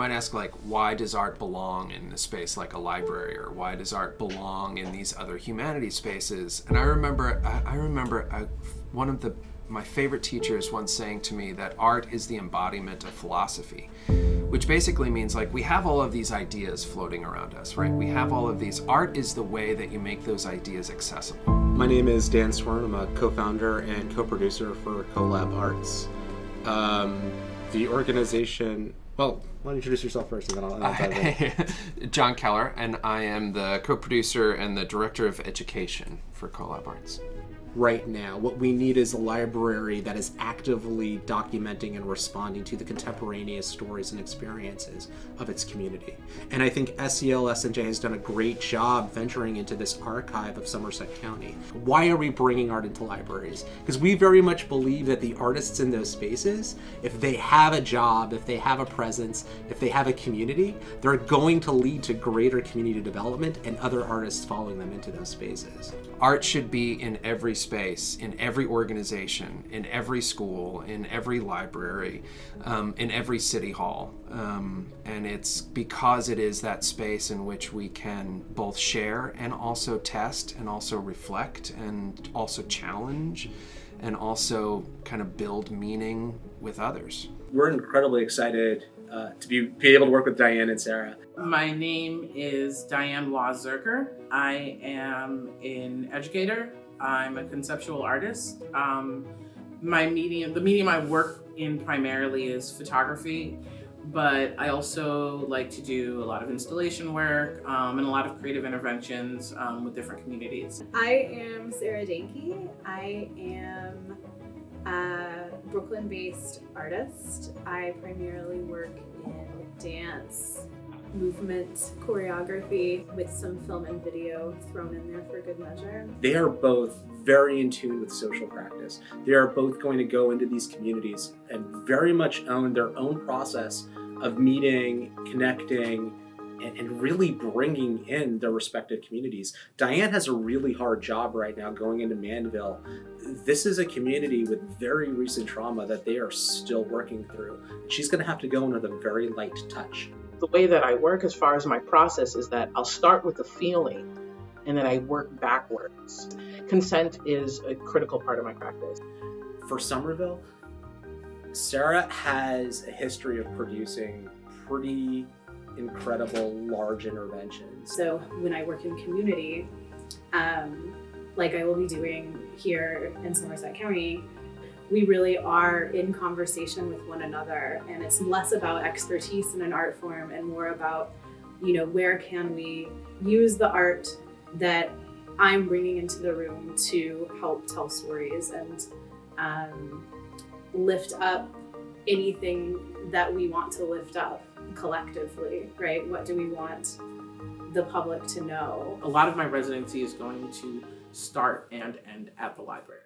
might ask like, why does art belong in a space like a library, or why does art belong in these other humanities spaces? And I remember, I, remember one of the my favorite teachers once saying to me that art is the embodiment of philosophy, which basically means like we have all of these ideas floating around us, right? We have all of these. Art is the way that you make those ideas accessible. My name is Dan Swern. I'm a co-founder and co-producer for CoLab Arts. Um, the organization, well, why don't you introduce yourself first and then I'll, I'll dive in. John Keller, and I am the co-producer and the director of education for CoLab Arts right now. What we need is a library that is actively documenting and responding to the contemporaneous stories and experiences of its community. And I think SCLSNJ has done a great job venturing into this archive of Somerset County. Why are we bringing art into libraries? Because we very much believe that the artists in those spaces, if they have a job, if they have a presence, if they have a community, they're going to lead to greater community development and other artists following them into those spaces. Art should be in every space, in every organization, in every school, in every library, um, in every city hall. Um, and it's because it is that space in which we can both share and also test and also reflect and also challenge and also kind of build meaning with others. We're incredibly excited uh, to be, be able to work with Diane and Sarah. My name is Diane Wazerker. I am an educator. I'm a conceptual artist. Um, my medium, the medium I work in primarily is photography, but I also like to do a lot of installation work um, and a lot of creative interventions um, with different communities. I am Sarah Danke. I am a Brooklyn-based artist. I primarily work in dance, movement, choreography, with some film and video thrown in there for good measure. They are both very in tune with social practice. They are both going to go into these communities and very much own their own process of meeting, connecting, and, really bringing in their respective communities. Diane has a really hard job right now going into Manville. This is a community with very recent trauma that they are still working through. She's gonna have to go in with a very light touch. The way that I work as far as my process is that I'll start with a feeling and then I work backwards. Consent is a critical part of my practice. For Somerville, Sarah has a history of producing pretty incredible large interventions. So when I work in community, um, like I will be doing here in Somerset County, we really are in conversation with one another and it's less about expertise in an art form and more about, you know, where can we use the art that I'm bringing into the room to help tell stories and um, lift up anything that we want to lift up collectively, right? What do we want the public to know? A lot of my residency is going to start and end at the library.